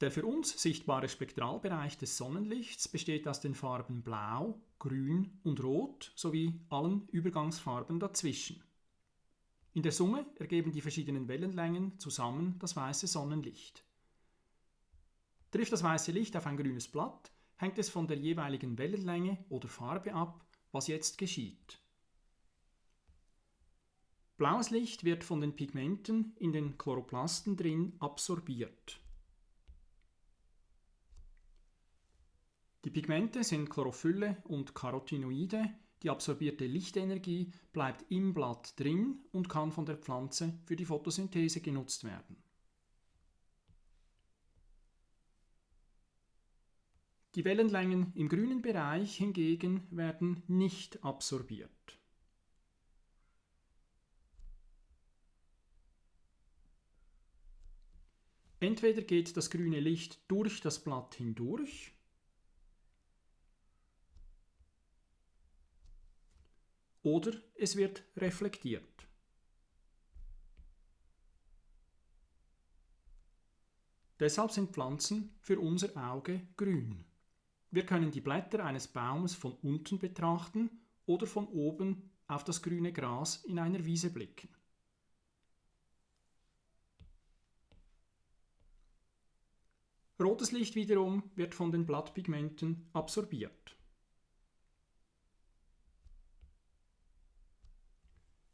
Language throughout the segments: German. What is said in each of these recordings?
Der für uns sichtbare Spektralbereich des Sonnenlichts besteht aus den Farben Blau, Grün und Rot sowie allen Übergangsfarben dazwischen. In der Summe ergeben die verschiedenen Wellenlängen zusammen das weiße Sonnenlicht. Trifft das weiße Licht auf ein grünes Blatt, hängt es von der jeweiligen Wellenlänge oder Farbe ab, was jetzt geschieht. Blaues Licht wird von den Pigmenten in den Chloroplasten drin absorbiert. Die Pigmente sind Chlorophylle und Carotinoide. Die absorbierte Lichtenergie bleibt im Blatt drin und kann von der Pflanze für die Photosynthese genutzt werden. Die Wellenlängen im grünen Bereich hingegen werden nicht absorbiert. Entweder geht das grüne Licht durch das Blatt hindurch oder es wird reflektiert. Deshalb sind Pflanzen für unser Auge grün. Wir können die Blätter eines Baumes von unten betrachten oder von oben auf das grüne Gras in einer Wiese blicken. Rotes Licht wiederum wird von den Blattpigmenten absorbiert.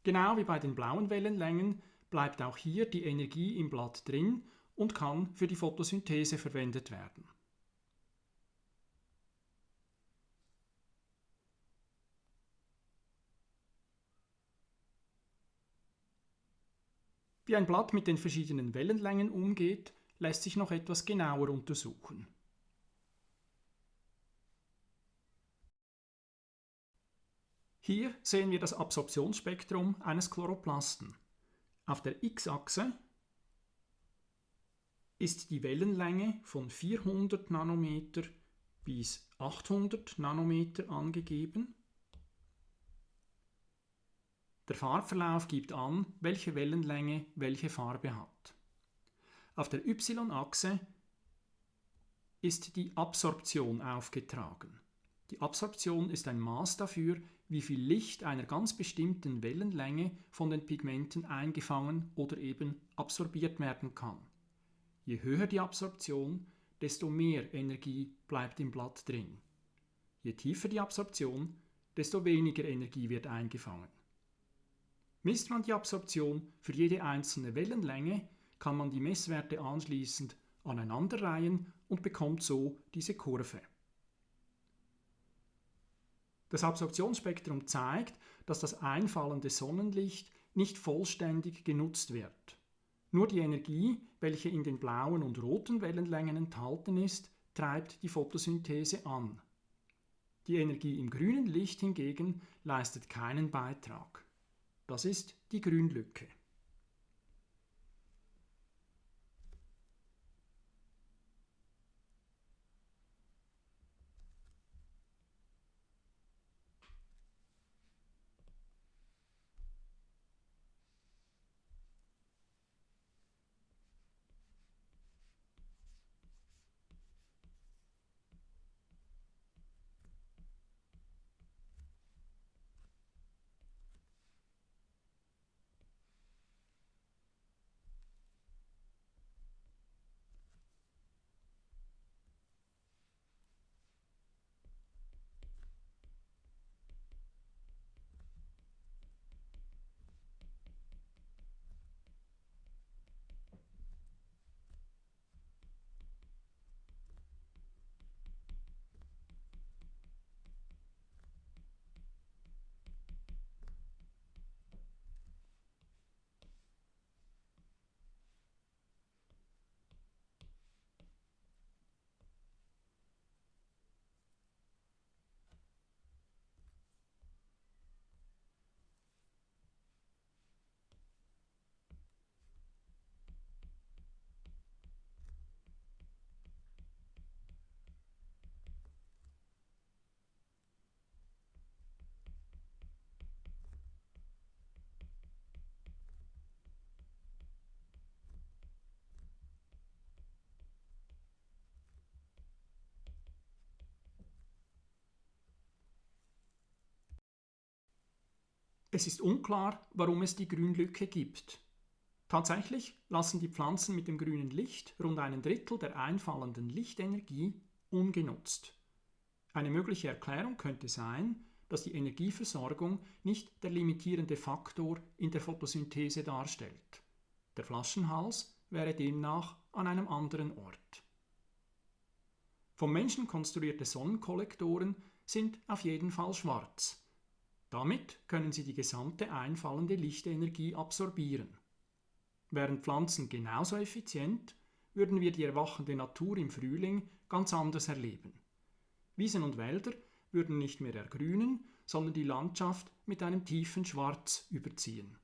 Genau wie bei den blauen Wellenlängen bleibt auch hier die Energie im Blatt drin und kann für die Photosynthese verwendet werden. Wie ein Blatt mit den verschiedenen Wellenlängen umgeht, lässt sich noch etwas genauer untersuchen. Hier sehen wir das Absorptionsspektrum eines Chloroplasten. Auf der x-Achse ist die Wellenlänge von 400 Nanometer bis 800 Nanometer angegeben. Der Farbverlauf gibt an, welche Wellenlänge welche Farbe hat. Auf der y-Achse ist die Absorption aufgetragen. Die Absorption ist ein Maß dafür, wie viel Licht einer ganz bestimmten Wellenlänge von den Pigmenten eingefangen oder eben absorbiert werden kann. Je höher die Absorption, desto mehr Energie bleibt im Blatt drin. Je tiefer die Absorption, desto weniger Energie wird eingefangen. Misst man die Absorption für jede einzelne Wellenlänge, kann man die Messwerte anschließend aneinanderreihen und bekommt so diese Kurve. Das Absorptionsspektrum zeigt, dass das einfallende Sonnenlicht nicht vollständig genutzt wird. Nur die Energie, welche in den blauen und roten Wellenlängen enthalten ist, treibt die Photosynthese an. Die Energie im grünen Licht hingegen leistet keinen Beitrag. Das ist die Grünlücke. Es ist unklar, warum es die Grünlücke gibt. Tatsächlich lassen die Pflanzen mit dem grünen Licht rund einen Drittel der einfallenden Lichtenergie ungenutzt. Eine mögliche Erklärung könnte sein, dass die Energieversorgung nicht der limitierende Faktor in der Photosynthese darstellt. Der Flaschenhals wäre demnach an einem anderen Ort. Vom Menschen konstruierte Sonnenkollektoren sind auf jeden Fall schwarz. Damit können sie die gesamte einfallende Lichtenergie absorbieren. Wären Pflanzen genauso effizient, würden wir die erwachende Natur im Frühling ganz anders erleben. Wiesen und Wälder würden nicht mehr ergrünen, sondern die Landschaft mit einem tiefen Schwarz überziehen.